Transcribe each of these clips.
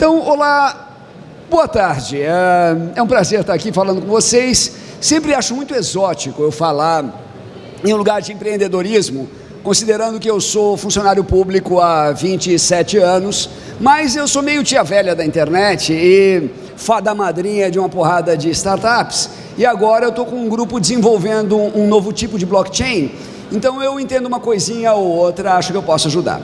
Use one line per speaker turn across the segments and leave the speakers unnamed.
Então, olá, boa tarde. É, é um prazer estar aqui falando com vocês. Sempre acho muito exótico eu falar em um lugar de empreendedorismo, considerando que eu sou funcionário público há 27 anos, mas eu sou meio tia velha da internet e fada madrinha de uma porrada de startups. E agora eu estou com um grupo desenvolvendo um novo tipo de blockchain então eu entendo uma coisinha ou outra, acho que eu posso ajudar.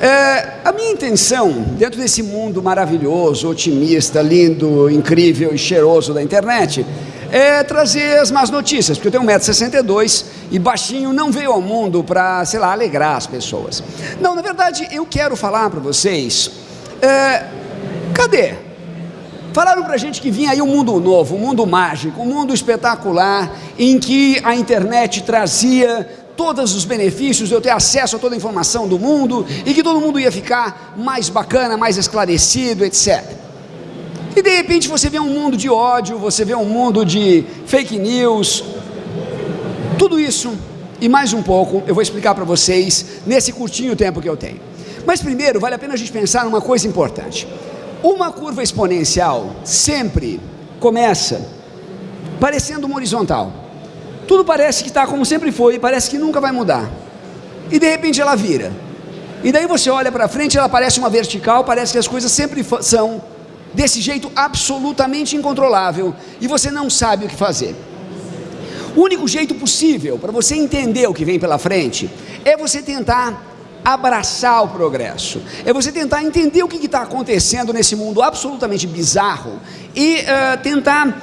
É, a minha intenção, dentro desse mundo maravilhoso, otimista, lindo, incrível e cheiroso da internet, é trazer as más notícias, porque eu tenho 1,62m e baixinho não veio ao mundo para, sei lá, alegrar as pessoas. Não, na verdade, eu quero falar para vocês, é, cadê? Falaram para a gente que vinha aí um mundo novo, um mundo mágico, um mundo espetacular, em que a internet trazia todos os benefícios eu ter acesso a toda a informação do mundo e que todo mundo ia ficar mais bacana, mais esclarecido, etc. E de repente você vê um mundo de ódio, você vê um mundo de fake news, tudo isso e mais um pouco eu vou explicar para vocês nesse curtinho tempo que eu tenho. Mas primeiro vale a pena a gente pensar numa coisa importante. Uma curva exponencial sempre começa parecendo uma horizontal. Tudo parece que está como sempre foi, parece que nunca vai mudar. E de repente ela vira. E daí você olha para frente, ela parece uma vertical, parece que as coisas sempre são desse jeito absolutamente incontrolável e você não sabe o que fazer. O único jeito possível para você entender o que vem pela frente é você tentar abraçar o progresso, é você tentar entender o que está acontecendo nesse mundo absolutamente bizarro e uh, tentar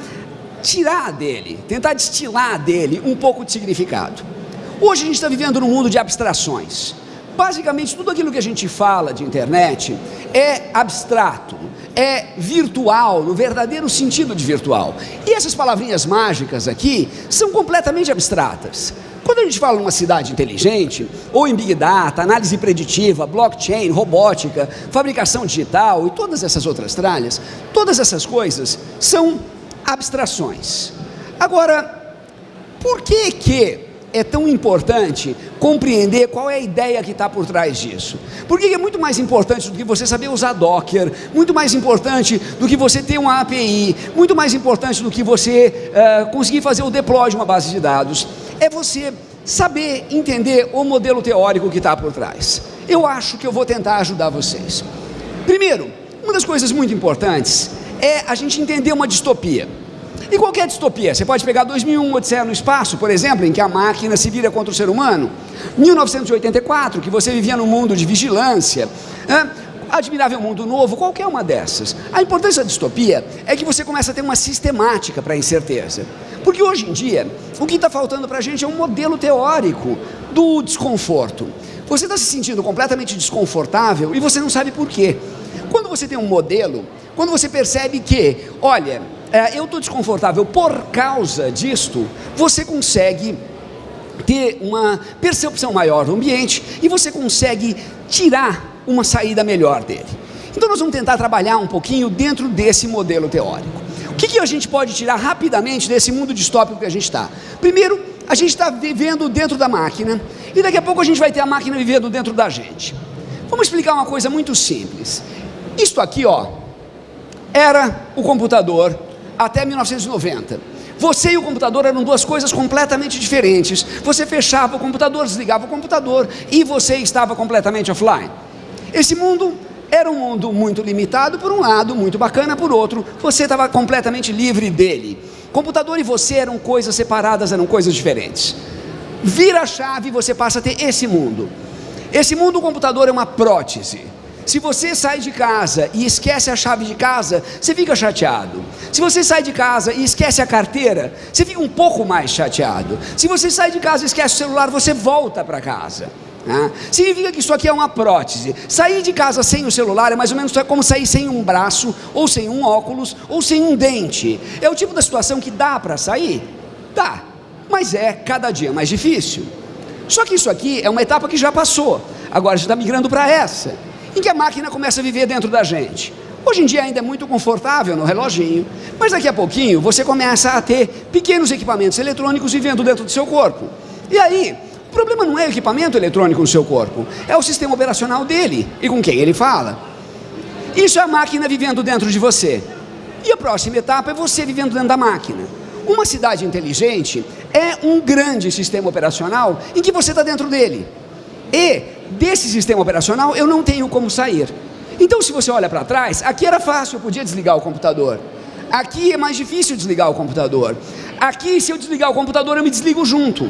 tirar dele, tentar destilar dele um pouco de significado. Hoje a gente está vivendo num mundo de abstrações. Basicamente, tudo aquilo que a gente fala de internet é abstrato, é virtual, no verdadeiro sentido de virtual. E essas palavrinhas mágicas aqui são completamente abstratas. Quando a gente fala numa cidade inteligente, ou em Big Data, análise preditiva, blockchain, robótica, fabricação digital e todas essas outras tralhas, todas essas coisas são abstrações. Agora, por que que é tão importante compreender qual é a ideia que está por trás disso? Por que é muito mais importante do que você saber usar Docker, muito mais importante do que você ter uma API, muito mais importante do que você uh, conseguir fazer o deploy de uma base de dados, é você saber entender o modelo teórico que está por trás. Eu acho que eu vou tentar ajudar vocês. Primeiro, uma das coisas muito importantes é a gente entender uma distopia. E qualquer é distopia, você pode pegar 2001, Odisseia no Espaço, por exemplo, em que a máquina se vira contra o ser humano. 1984, que você vivia num mundo de vigilância. Né? Admirável Mundo Novo, qualquer uma dessas. A importância da distopia é que você começa a ter uma sistemática para a incerteza. Porque hoje em dia, o que está faltando para a gente é um modelo teórico do desconforto. Você está se sentindo completamente desconfortável e você não sabe por quê. Quando você tem um modelo, quando você percebe que, olha, é, eu estou desconfortável por causa disto, você consegue ter uma percepção maior do ambiente e você consegue tirar uma saída melhor dele. Então nós vamos tentar trabalhar um pouquinho dentro desse modelo teórico. O que, que a gente pode tirar rapidamente desse mundo distópico que a gente está? Primeiro, a gente está vivendo dentro da máquina e daqui a pouco a gente vai ter a máquina vivendo dentro da gente. Vamos explicar uma coisa muito simples. Isto aqui, ó, era o computador até 1990. Você e o computador eram duas coisas completamente diferentes. Você fechava o computador, desligava o computador e você estava completamente offline. Esse mundo era um mundo muito limitado por um lado, muito bacana por outro, você estava completamente livre dele. Computador e você eram coisas separadas, eram coisas diferentes. Vira a chave e você passa a ter esse mundo. Esse mundo, o computador é uma prótese. Se você sai de casa e esquece a chave de casa, você fica chateado. Se você sai de casa e esquece a carteira, você fica um pouco mais chateado. Se você sai de casa e esquece o celular, você volta para casa. Né? Significa que isso aqui é uma prótese. Sair de casa sem o celular é mais ou menos como sair sem um braço, ou sem um óculos, ou sem um dente. É o tipo da situação que dá para sair? Dá, mas é cada dia mais difícil. Só que isso aqui é uma etapa que já passou. Agora já está migrando para essa em que a máquina começa a viver dentro da gente. Hoje em dia ainda é muito confortável no reloginho, mas daqui a pouquinho você começa a ter pequenos equipamentos eletrônicos vivendo dentro do seu corpo. E aí, o problema não é o equipamento eletrônico no seu corpo, é o sistema operacional dele e com quem ele fala. Isso é a máquina vivendo dentro de você. E a próxima etapa é você vivendo dentro da máquina. Uma cidade inteligente é um grande sistema operacional em que você está dentro dele. E desse sistema operacional eu não tenho como sair. Então, se você olha para trás, aqui era fácil, eu podia desligar o computador. Aqui é mais difícil desligar o computador. Aqui, se eu desligar o computador, eu me desligo junto.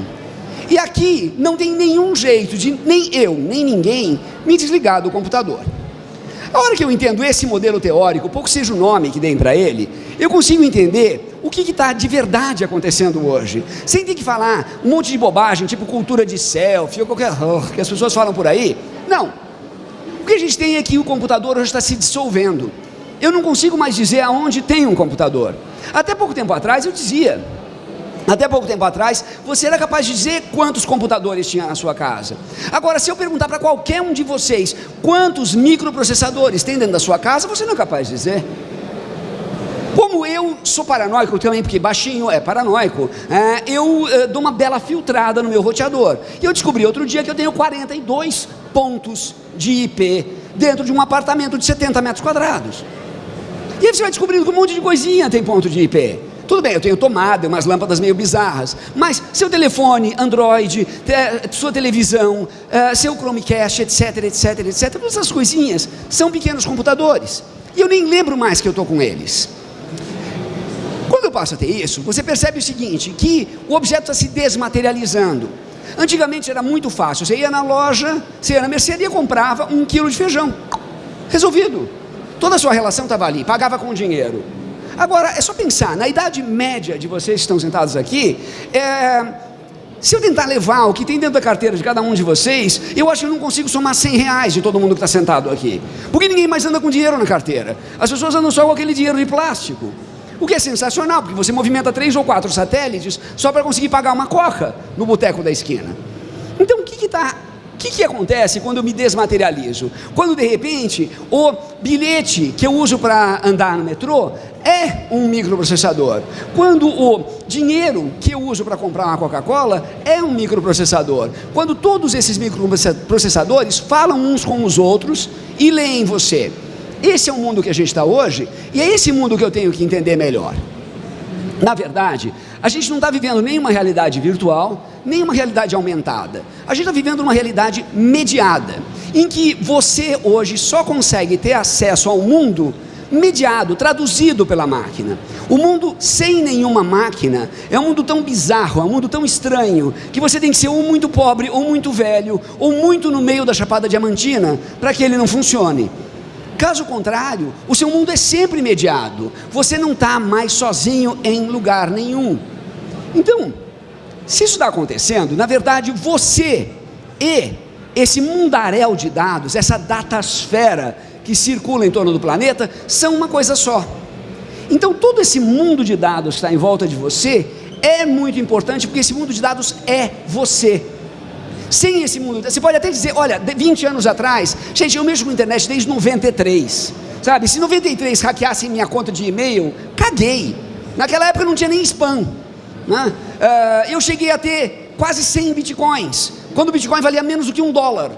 E aqui não tem nenhum jeito de nem eu, nem ninguém me desligar do computador. A hora que eu entendo esse modelo teórico, pouco seja o nome que deem para ele, eu consigo entender o que está de verdade acontecendo hoje. Sem ter que falar um monte de bobagem, tipo cultura de selfie ou qualquer que as pessoas falam por aí. Não. O que a gente tem é que o computador hoje está se dissolvendo. Eu não consigo mais dizer aonde tem um computador. Até pouco tempo atrás eu dizia, até pouco tempo atrás, você era capaz de dizer quantos computadores tinha na sua casa. Agora, se eu perguntar para qualquer um de vocês quantos microprocessadores tem dentro da sua casa, você não é capaz de dizer. Como eu sou paranoico também, porque baixinho é paranoico, é, eu é, dou uma bela filtrada no meu roteador. E eu descobri outro dia que eu tenho 42 pontos de IP dentro de um apartamento de 70 metros quadrados. E aí você vai descobrindo que um monte de coisinha tem ponto de IP. Tudo bem, eu tenho tomada, umas lâmpadas meio bizarras, mas seu telefone, Android, sua televisão, eh, seu Chromecast, etc, etc, etc, todas essas coisinhas são pequenos computadores. E eu nem lembro mais que eu estou com eles. Passo a ter isso, você percebe o seguinte, que o objeto está se desmaterializando. Antigamente era muito fácil, você ia na loja, você ia na mercearia, comprava um quilo de feijão. Resolvido. Toda a sua relação estava ali, pagava com dinheiro. Agora, é só pensar, na idade média de vocês que estão sentados aqui, é, se eu tentar levar o que tem dentro da carteira de cada um de vocês, eu acho que eu não consigo somar 100 reais de todo mundo que está sentado aqui. Porque ninguém mais anda com dinheiro na carteira. As pessoas andam só com aquele dinheiro de plástico. O que é sensacional, porque você movimenta três ou quatro satélites só para conseguir pagar uma coca no boteco da esquina. Então, o que está o que, que acontece quando eu me desmaterializo? Quando de repente o bilhete que eu uso para andar no metrô é um microprocessador. Quando o dinheiro que eu uso para comprar uma Coca-Cola é um microprocessador. Quando todos esses microprocessadores falam uns com os outros e leem você. Esse é o mundo que a gente está hoje e é esse mundo que eu tenho que entender melhor. Na verdade, a gente não está vivendo nenhuma realidade virtual, nem uma realidade aumentada. A gente está vivendo uma realidade mediada, em que você hoje só consegue ter acesso ao mundo mediado, traduzido pela máquina. O mundo sem nenhuma máquina é um mundo tão bizarro, é um mundo tão estranho, que você tem que ser ou muito pobre, ou muito velho, ou muito no meio da Chapada Diamantina, para que ele não funcione. Caso contrário, o seu mundo é sempre mediado. Você não está mais sozinho em lugar nenhum. Então, se isso está acontecendo, na verdade você e esse mundaréu de dados, essa datasfera que circula em torno do planeta, são uma coisa só. Então todo esse mundo de dados que está em volta de você é muito importante, porque esse mundo de dados é você. Sem esse mundo, você pode até dizer, olha, 20 anos atrás, gente, eu mexo com internet desde 93, sabe? Se 93 hackeassem minha conta de e-mail, caguei. Naquela época não tinha nem spam. Né? Uh, eu cheguei a ter quase 100 bitcoins, quando o bitcoin valia menos do que um dólar.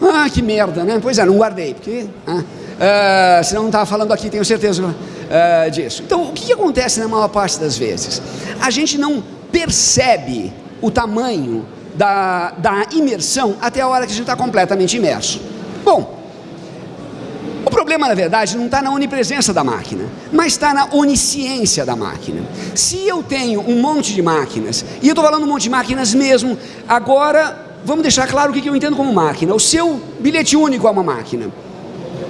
Ah, que merda, né? Pois é, não guardei, porque... Uh, senão não estava falando aqui, tenho certeza uh, disso. Então, o que, que acontece na maior parte das vezes? A gente não percebe o tamanho da, da imersão até a hora que a gente está completamente imerso. Bom, o problema, na verdade, não está na onipresença da máquina, mas está na onisciência da máquina. Se eu tenho um monte de máquinas, e eu estou falando um monte de máquinas mesmo, agora vamos deixar claro o que eu entendo como máquina. O seu bilhete único é uma máquina.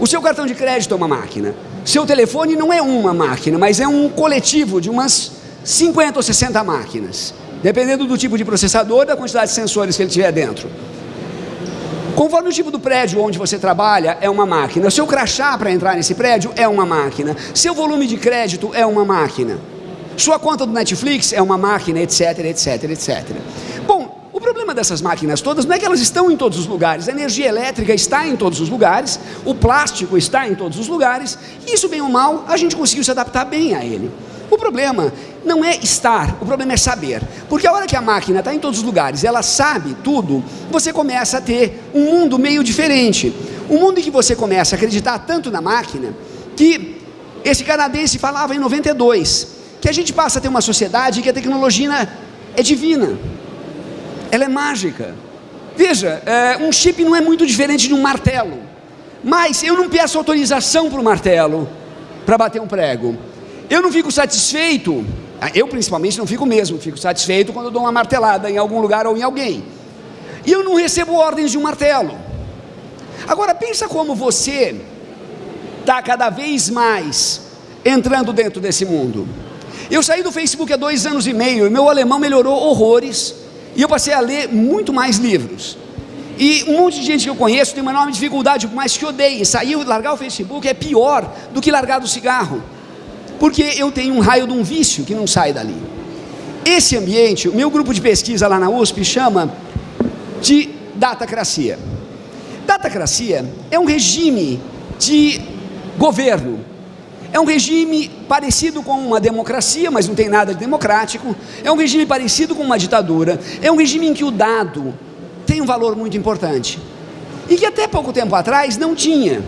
O seu cartão de crédito é uma máquina. Seu telefone não é uma máquina, mas é um coletivo de umas 50 ou 60 máquinas, dependendo do tipo de processador e da quantidade de sensores que ele tiver dentro. Conforme o tipo do prédio onde você trabalha, é uma máquina. O seu crachá para entrar nesse prédio é uma máquina. Seu volume de crédito é uma máquina. Sua conta do Netflix é uma máquina, etc, etc, etc. Bom, o problema dessas máquinas todas não é que elas estão em todos os lugares. A energia elétrica está em todos os lugares, o plástico está em todos os lugares, isso, bem ou mal, a gente conseguiu se adaptar bem a ele. O problema não é estar, o problema é saber. Porque a hora que a máquina está em todos os lugares, ela sabe tudo, você começa a ter um mundo meio diferente. Um mundo em que você começa a acreditar tanto na máquina que esse canadense falava em 92 que a gente passa a ter uma sociedade que a tecnologia é divina, ela é mágica. Veja, é, um chip não é muito diferente de um martelo, mas eu não peço autorização para o martelo para bater um prego. Eu não fico satisfeito, eu principalmente não fico mesmo, fico satisfeito quando dou uma martelada em algum lugar ou em alguém. E eu não recebo ordens de um martelo. Agora pensa como você está cada vez mais entrando dentro desse mundo. Eu saí do Facebook há dois anos e meio e meu alemão melhorou horrores e eu passei a ler muito mais livros. E um monte de gente que eu conheço tem uma enorme dificuldade, mais que odeie, sair, largar o Facebook é pior do que largar do cigarro, porque eu tenho um raio de um vício que não sai dali. Esse ambiente, o meu grupo de pesquisa lá na USP chama de datacracia. Datacracia é um regime de governo é um regime parecido com uma democracia, mas não tem nada de democrático. É um regime parecido com uma ditadura. É um regime em que o dado tem um valor muito importante. E que até pouco tempo atrás não tinha.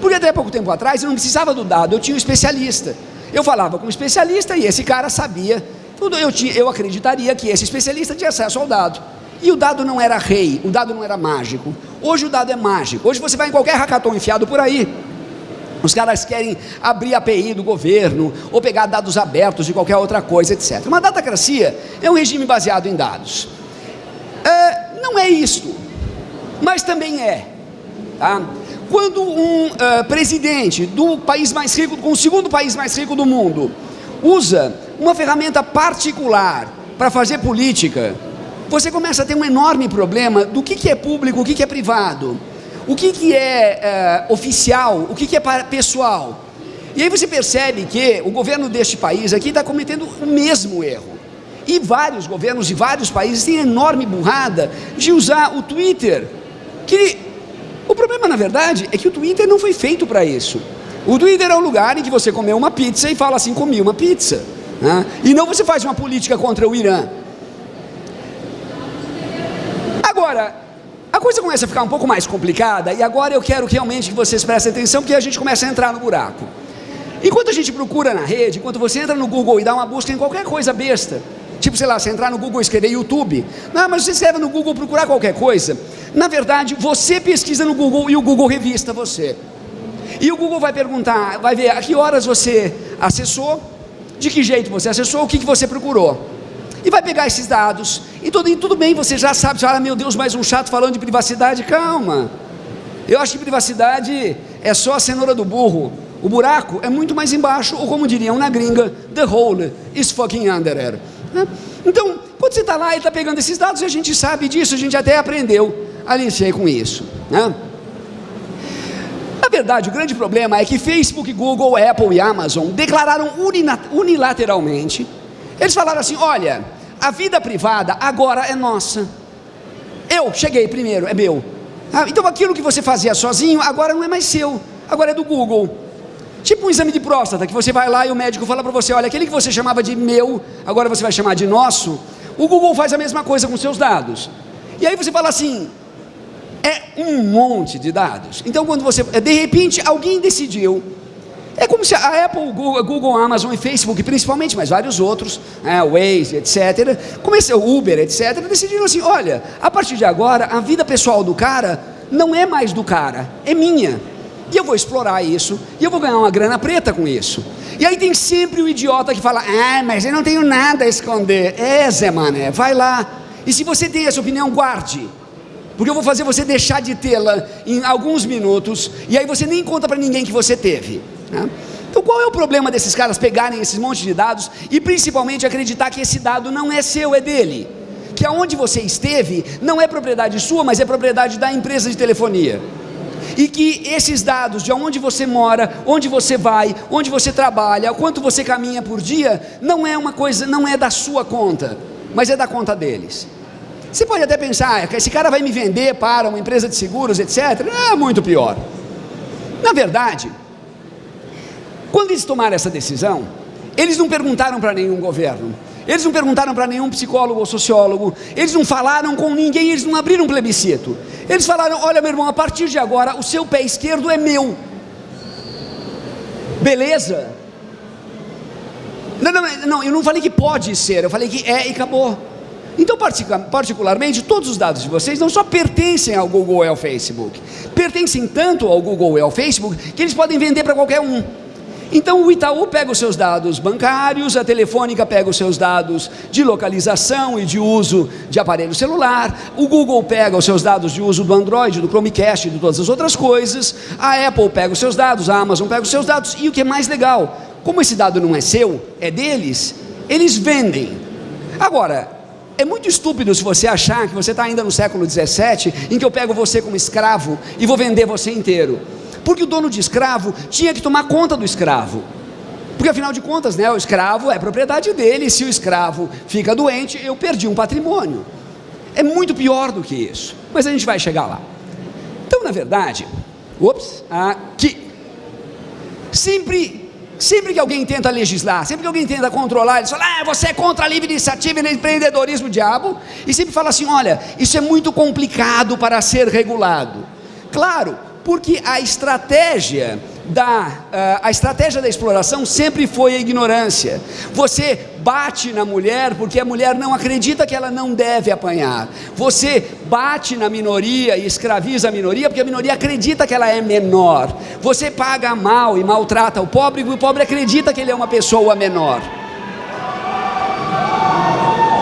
Porque até pouco tempo atrás eu não precisava do dado, eu tinha um especialista. Eu falava com um especialista e esse cara sabia. Tudo eu, tinha, eu acreditaria que esse especialista tinha acesso ao dado. E o dado não era rei, o dado não era mágico. Hoje o dado é mágico. Hoje você vai em qualquer hackathon enfiado por aí, os caras querem abrir a API do governo, ou pegar dados abertos de qualquer outra coisa, etc. Uma datacracia é um regime baseado em dados. É, não é isto, mas também é. Tá? Quando um uh, presidente do país mais rico, com o segundo país mais rico do mundo, usa uma ferramenta particular para fazer política, você começa a ter um enorme problema do que, que é público, o que, que é privado o que, que é, é oficial, o que, que é pessoal. E aí você percebe que o governo deste país aqui está cometendo o mesmo erro. E vários governos de vários países têm enorme burrada de usar o Twitter. Que o problema, na verdade, é que o Twitter não foi feito para isso. O Twitter é o lugar em que você comeu uma pizza e fala assim, comi uma pizza. Né? E não você faz uma política contra o Irã. Agora, a coisa começa a ficar um pouco mais complicada e agora eu quero realmente que vocês prestem atenção porque a gente começa a entrar no buraco. Enquanto a gente procura na rede, enquanto você entra no Google e dá uma busca em qualquer coisa besta, tipo, sei lá, você entrar no Google e escrever YouTube, não, mas você escreve no Google procurar qualquer coisa, na verdade, você pesquisa no Google e o Google revista você. E o Google vai perguntar, vai ver a que horas você acessou, de que jeito você acessou, o que, que você procurou e vai pegar esses dados, e tudo, e tudo bem, você já sabe, ah, meu Deus, mais um chato falando de privacidade, calma, eu acho que privacidade é só a cenoura do burro, o buraco é muito mais embaixo, ou como diriam na gringa, the hole is fucking under there. Né? Então, quando você está lá e está pegando esses dados, a gente sabe disso, a gente até aprendeu a lição com isso. Né? Na verdade, o grande problema é que Facebook, Google, Apple e Amazon declararam unilateralmente eles falaram assim: olha, a vida privada agora é nossa. Eu cheguei primeiro, é meu. Ah, então aquilo que você fazia sozinho agora não é mais seu, agora é do Google. Tipo um exame de próstata, que você vai lá e o médico fala para você: olha, aquele que você chamava de meu, agora você vai chamar de nosso. O Google faz a mesma coisa com seus dados. E aí você fala assim: é um monte de dados. Então, quando você, de repente, alguém decidiu é como se a Apple, Google, Google, Amazon e Facebook, principalmente, mas vários outros, né, Waze, etc., começou, Uber, etc., decidiram assim: olha, a partir de agora, a vida pessoal do cara não é mais do cara, é minha. E eu vou explorar isso, e eu vou ganhar uma grana preta com isso. E aí tem sempre o idiota que fala: ah, mas eu não tenho nada a esconder. É, Zé Mané, vai lá. E se você tem essa opinião, guarde porque eu vou fazer você deixar de tê-la em alguns minutos, e aí você nem conta para ninguém que você teve. Né? Então qual é o problema desses caras pegarem esses montes de dados e principalmente acreditar que esse dado não é seu, é dele? Que aonde você esteve não é propriedade sua, mas é propriedade da empresa de telefonia. E que esses dados de onde você mora, onde você vai, onde você trabalha, quanto você caminha por dia, não é uma coisa, não é da sua conta, mas é da conta deles. Você pode até pensar, que esse cara vai me vender para uma empresa de seguros, etc. É muito pior. Na verdade, quando eles tomaram essa decisão, eles não perguntaram para nenhum governo, eles não perguntaram para nenhum psicólogo ou sociólogo, eles não falaram com ninguém, eles não abriram um plebiscito. Eles falaram: Olha, meu irmão, a partir de agora o seu pé esquerdo é meu. Beleza? Não, não, não, eu não falei que pode ser, eu falei que é e acabou. Então, particularmente, todos os dados de vocês não só pertencem ao Google e ao Facebook, pertencem tanto ao Google e ao Facebook que eles podem vender para qualquer um. Então o Itaú pega os seus dados bancários, a Telefônica pega os seus dados de localização e de uso de aparelho celular, o Google pega os seus dados de uso do Android, do Chromecast e de todas as outras coisas, a Apple pega os seus dados, a Amazon pega os seus dados, e o que é mais legal, como esse dado não é seu, é deles, eles vendem. Agora, é muito estúpido se você achar que você está ainda no século 17, em que eu pego você como escravo e vou vender você inteiro. Porque o dono de escravo tinha que tomar conta do escravo. Porque afinal de contas, né, o escravo é propriedade dele, se o escravo fica doente, eu perdi um patrimônio. É muito pior do que isso, mas a gente vai chegar lá. Então, na verdade, ops, aqui, sempre, sempre que alguém tenta legislar, sempre que alguém tenta controlar, eles falam, ah, você é contra a livre iniciativa e empreendedorismo, diabo, e sempre fala assim, olha, isso é muito complicado para ser regulado. Claro, porque a estratégia da, uh, a estratégia da exploração sempre foi a ignorância. Você bate na mulher porque a mulher não acredita que ela não deve apanhar. Você bate na minoria e escraviza a minoria porque a minoria acredita que ela é menor. Você paga mal e maltrata o pobre porque o pobre acredita que ele é uma pessoa menor.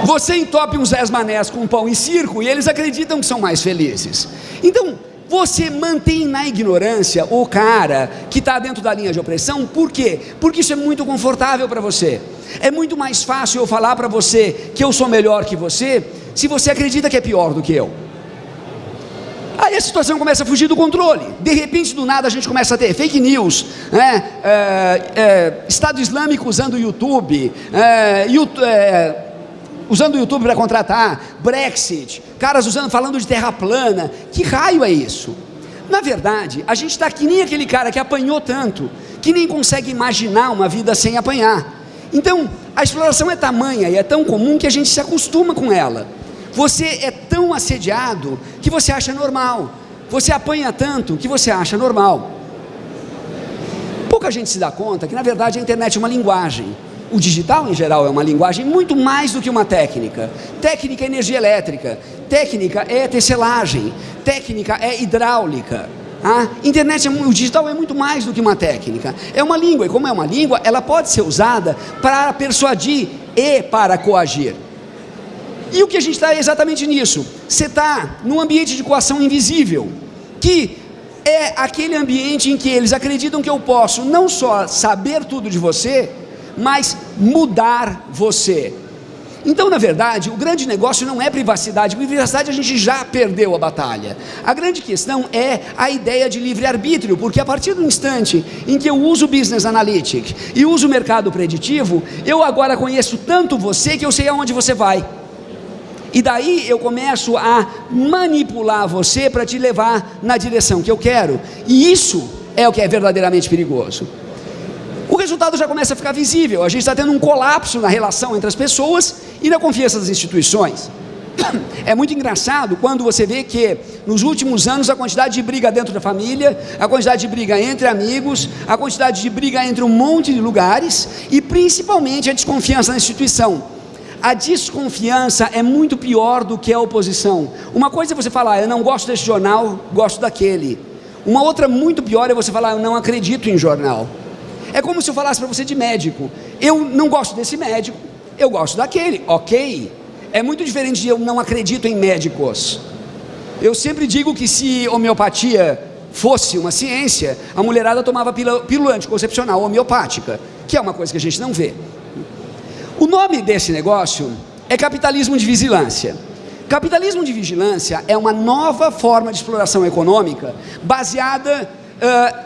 Você entope uns dez manés com pão e circo e eles acreditam que são mais felizes. Então, você mantém na ignorância o cara que está dentro da linha de opressão, por quê? Porque isso é muito confortável para você. É muito mais fácil eu falar para você que eu sou melhor que você, se você acredita que é pior do que eu. Aí a situação começa a fugir do controle. De repente, do nada, a gente começa a ter fake news, né? é, é, Estado Islâmico usando o YouTube, é, YouTube é, usando o YouTube para contratar, Brexit, caras usando, falando de terra plana. Que raio é isso? Na verdade, a gente está que nem aquele cara que apanhou tanto, que nem consegue imaginar uma vida sem apanhar. Então, a exploração é tamanha e é tão comum que a gente se acostuma com ela. Você é tão assediado que você acha normal. Você apanha tanto que você acha normal. Pouca gente se dá conta que, na verdade, a internet é uma linguagem. O digital, em geral, é uma linguagem muito mais do que uma técnica. Técnica é energia elétrica, técnica é tecelagem, técnica é hidráulica. A internet, é, o digital é muito mais do que uma técnica. É uma língua, e como é uma língua, ela pode ser usada para persuadir e para coagir. E o que a gente está é exatamente nisso. Você está num ambiente de coação invisível, que é aquele ambiente em que eles acreditam que eu posso não só saber tudo de você, mas mudar você. Então, na verdade, o grande negócio não é privacidade, porque privacidade a gente já perdeu a batalha. A grande questão é a ideia de livre-arbítrio, porque a partir do instante em que eu uso o Business Analytics e uso o mercado preditivo, eu agora conheço tanto você que eu sei aonde você vai. E daí eu começo a manipular você para te levar na direção que eu quero. E isso é o que é verdadeiramente perigoso o resultado já começa a ficar visível. A gente está tendo um colapso na relação entre as pessoas e na confiança das instituições. É muito engraçado quando você vê que nos últimos anos a quantidade de briga dentro da família, a quantidade de briga entre amigos, a quantidade de briga entre um monte de lugares e principalmente a desconfiança na instituição. A desconfiança é muito pior do que a oposição. Uma coisa é você falar, eu não gosto desse jornal, gosto daquele. Uma outra muito pior é você falar, eu não acredito em jornal. É como se eu falasse para você de médico. Eu não gosto desse médico, eu gosto daquele, ok. É muito diferente de eu não acredito em médicos. Eu sempre digo que se homeopatia fosse uma ciência, a mulherada tomava pílula anticoncepcional homeopática, que é uma coisa que a gente não vê. O nome desse negócio é capitalismo de vigilância. Capitalismo de vigilância é uma nova forma de exploração econômica baseada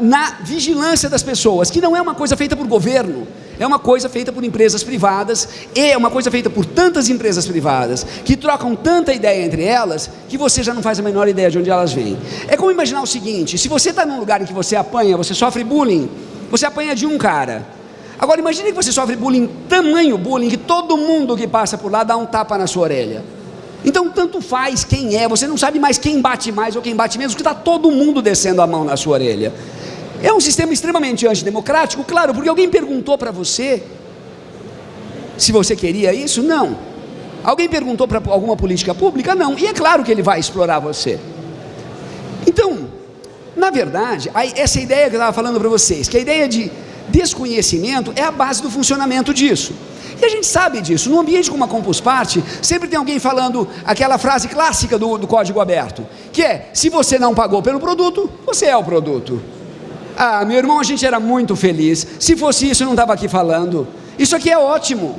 na vigilância das pessoas, que não é uma coisa feita por governo, é uma coisa feita por empresas privadas, e é uma coisa feita por tantas empresas privadas, que trocam tanta ideia entre elas, que você já não faz a menor ideia de onde elas vêm. É como imaginar o seguinte: se você está num lugar em que você apanha, você sofre bullying, você apanha de um cara. Agora imagine que você sofre bullying, tamanho bullying, que todo mundo que passa por lá dá um tapa na sua orelha. Então, tanto faz quem é, você não sabe mais quem bate mais ou quem bate menos, porque está todo mundo descendo a mão na sua orelha. É um sistema extremamente antidemocrático, claro, porque alguém perguntou para você se você queria isso? Não. Alguém perguntou para alguma política pública? Não. E é claro que ele vai explorar você. Então, na verdade, essa ideia que eu estava falando para vocês, que a ideia de desconhecimento é a base do funcionamento disso. E a gente sabe disso. No ambiente como a Compus Party, sempre tem alguém falando aquela frase clássica do, do código aberto, que é: se você não pagou pelo produto, você é o produto. Ah, meu irmão, a gente era muito feliz. Se fosse isso, eu não estava aqui falando. Isso aqui é ótimo.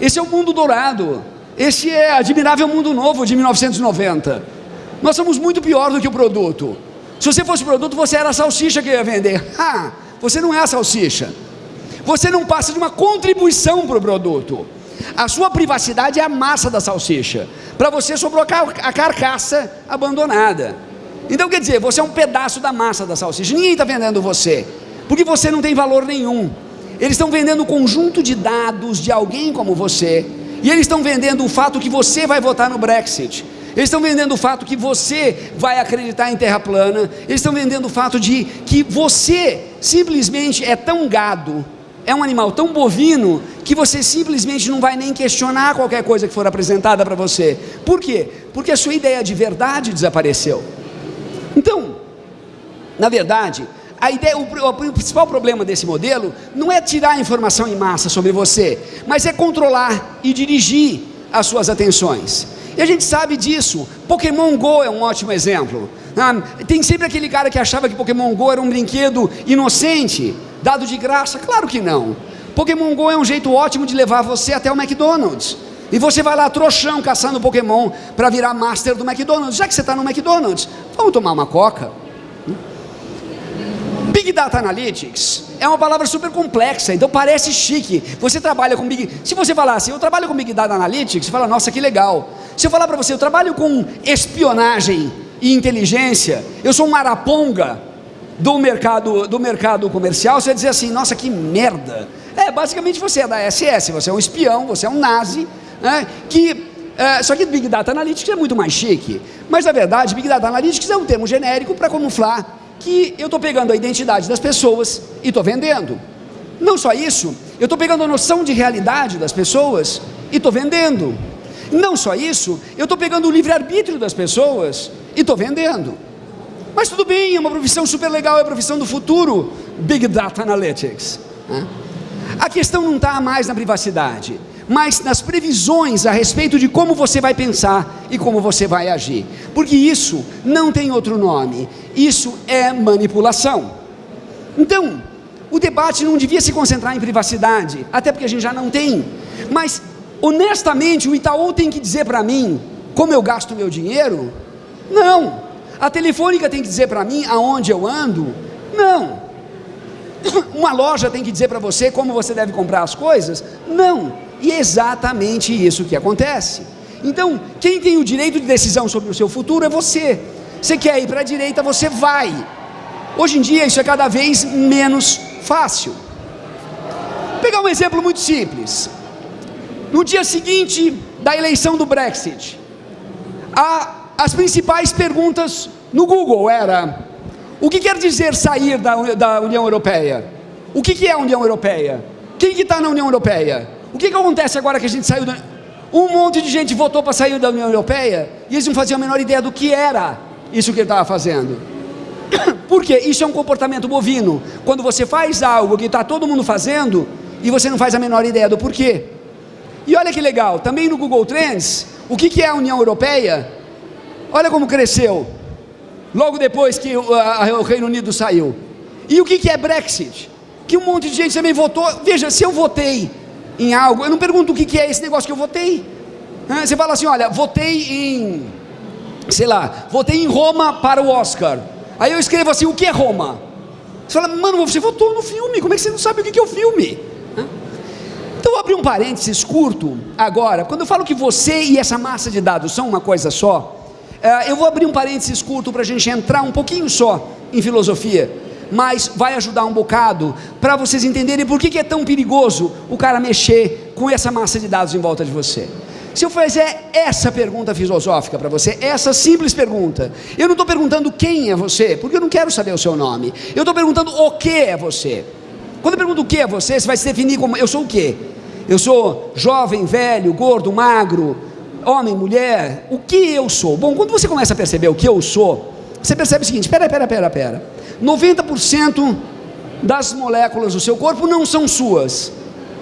Esse é o mundo dourado. Esse é admirável mundo novo de 1990. Nós somos muito pior do que o produto. Se você fosse produto, você era a salsicha que ia vender. Ah, você não é a salsicha. Você não passa de uma contribuição para o produto. A sua privacidade é a massa da salsicha. Para você sobrou a carcaça abandonada. Então quer dizer, você é um pedaço da massa da salsicha. Ninguém está vendendo você, porque você não tem valor nenhum. Eles estão vendendo um conjunto de dados de alguém como você. E eles estão vendendo o fato que você vai votar no Brexit. Eles estão vendendo o fato que você vai acreditar em terra plana. Eles estão vendendo o fato de que você simplesmente é tão gado, é um animal tão bovino, que você simplesmente não vai nem questionar qualquer coisa que for apresentada para você. Por quê? Porque a sua ideia de verdade desapareceu. Então, na verdade, a ideia, o, o, principal problema desse modelo não é tirar informação em massa sobre você, mas é controlar e dirigir as suas atenções. E a gente sabe disso. Pokémon Go é um ótimo exemplo. Ah, tem sempre aquele cara que achava que Pokémon Go era um brinquedo inocente, dado de graça. Claro que não. Pokémon Go é um jeito ótimo de levar você até o McDonald's. E você vai lá trouxão caçando Pokémon para virar master do McDonald's. Já que você está no McDonald's, vamos tomar uma coca. Big Data Analytics é uma palavra super complexa, então parece chique. Você trabalha com Big... Se você falar assim, eu trabalho com Big Data Analytics, você fala, nossa, que legal. Se eu falar para você, eu trabalho com espionagem e inteligência, eu sou um maraponga do mercado, do mercado comercial, você dizer assim, nossa, que merda. É, basicamente você é da SS, você é um espião, você é um nazi, né, que... É, só que Big Data Analytics é muito mais chique. Mas, na verdade, Big Data Analytics é um termo genérico para camuflar que eu estou pegando a identidade das pessoas e estou vendendo. Não só isso, eu estou pegando a noção de realidade das pessoas e estou vendendo. Não só isso, eu estou pegando o livre-arbítrio das pessoas e estou vendendo. Mas tudo bem, é uma profissão super legal, é a profissão do futuro, Big Data Analytics. Né? A questão não está mais na privacidade, mas nas previsões a respeito de como você vai pensar e como você vai agir. Porque isso não tem outro nome, isso é manipulação. Então, o debate não devia se concentrar em privacidade, até porque a gente já não tem. Mas, honestamente, o Itaú tem que dizer para mim como eu gasto meu dinheiro? Não. A telefônica tem que dizer para mim aonde eu ando? Não. Uma loja tem que dizer para você como você deve comprar as coisas? Não. E é exatamente isso que acontece. Então, quem tem o direito de decisão sobre o seu futuro é você. Você quer ir para a direita, você vai. Hoje em dia isso é cada vez menos fácil. Vou pegar um exemplo muito simples. No dia seguinte da eleição do Brexit, a, as principais perguntas no Google era: o que quer dizer sair da, da União Europeia? O que, que é a União Europeia? Quem que está na União Europeia? O que, que acontece agora que a gente saiu da... Um monte de gente votou para sair da União Europeia e eles não faziam a menor ideia do que era isso que ele estava fazendo. Por quê? Isso é um comportamento bovino. Quando você faz algo que está todo mundo fazendo e você não faz a menor ideia do porquê. E olha que legal, também no Google Trends, o que, que é a União Europeia? Olha como cresceu, logo depois que o, a, o Reino Unido saiu. E o que, é Brexit? Que um monte de gente também votou. Veja, se eu votei em algo, eu não pergunto o que, é esse negócio que eu votei. Você fala assim: olha, votei em, sei lá, votei em Roma para o Oscar. Aí eu escrevo assim: o que é Roma? Você fala, mano, você votou no filme, como é que você não sabe o que é o filme? Então, vou abrir um parênteses curto agora. Quando eu falo que você e essa massa de dados são uma coisa só, eu vou abrir um parênteses curto para a gente entrar um pouquinho só em filosofia mas vai ajudar um bocado para vocês entenderem por que, que é tão perigoso o cara mexer com essa massa de dados em volta de você. Se eu fizer essa pergunta filosófica para você, essa simples pergunta, eu não estou perguntando quem é você, porque eu não quero saber o seu nome. Eu estou perguntando o que é você. Quando eu pergunto o que é você, você vai se definir como eu sou o quê? Eu sou jovem, velho, gordo, magro, homem, mulher. O que eu sou? Bom, quando você começa a perceber o que eu sou, você percebe o seguinte: pera, pera, pera, pera. 90% das moléculas do seu corpo não são suas,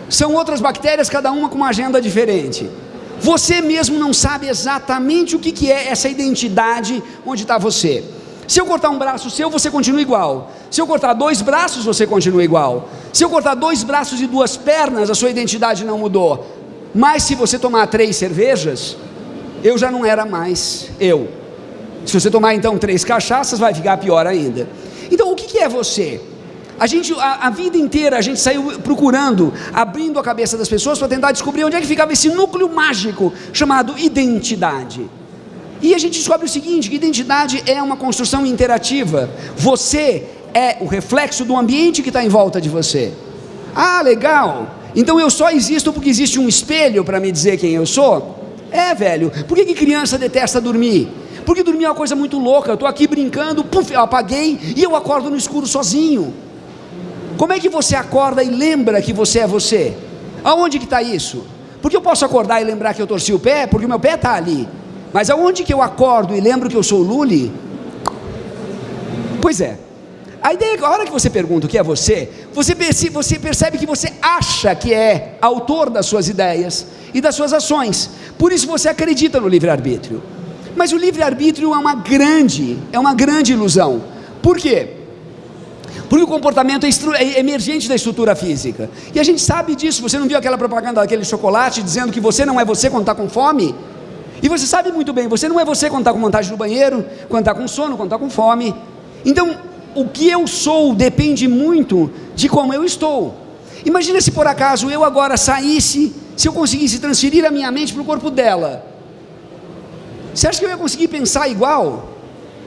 são outras bactérias, cada uma com uma agenda diferente. Você mesmo não sabe exatamente o que, que é essa identidade onde está você. Se eu cortar um braço seu, você continua igual. Se eu cortar dois braços, você continua igual. Se eu cortar dois braços e duas pernas, a sua identidade não mudou. Mas se você tomar três cervejas, eu já não era mais eu. Se você tomar então três cachaças, vai ficar pior ainda. Então, o que, é você? A gente, a, a, vida inteira, a gente saiu procurando, abrindo a cabeça das pessoas para tentar descobrir onde é que ficava esse núcleo mágico chamado identidade. E a gente descobre o seguinte: que identidade é uma construção interativa. Você é o reflexo do ambiente que está em volta de você. Ah, legal. Então eu só existo porque existe um espelho para me dizer quem eu sou? É, velho. Por que, que criança detesta dormir? Porque dormir é uma coisa muito louca. Eu estou aqui brincando, puf, eu apaguei e eu acordo no escuro sozinho. Como é que você acorda e lembra que você é você? Aonde que está isso? Porque eu posso acordar e lembrar que eu torci o pé, porque o meu pé está ali. Mas aonde que eu acordo e lembro que eu sou o Luli? Pois é. A ideia, a hora que você pergunta o que é você, você percebe, você percebe que você acha que é autor das suas ideias e das suas ações. Por isso você acredita no livre-arbítrio. Mas o livre-arbítrio é uma grande, é uma grande ilusão. Por quê? Porque o comportamento é, é, emergente da estrutura física. E a gente sabe disso. Você não viu aquela propaganda daquele chocolate dizendo que você não é você quando está com fome? E você sabe muito bem, você não é você quando está com vontade no banheiro, quando está com sono, quando está com fome. Então, o que eu sou depende muito de como eu estou. Imagina se por acaso eu agora saísse, se eu conseguisse transferir a minha mente para o corpo dela. Você acha que eu ia conseguir pensar igual?